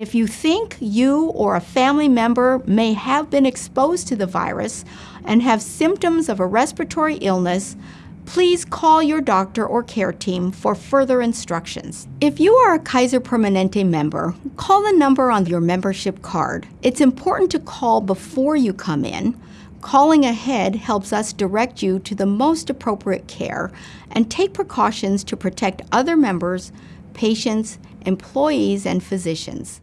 If you think you or a family member may have been exposed to the virus and have symptoms of a respiratory illness, please call your doctor or care team for further instructions. If you are a Kaiser Permanente member, call the number on your membership card. It's important to call before you come in. Calling ahead helps us direct you to the most appropriate care and take precautions to protect other members, patients, employees, and physicians.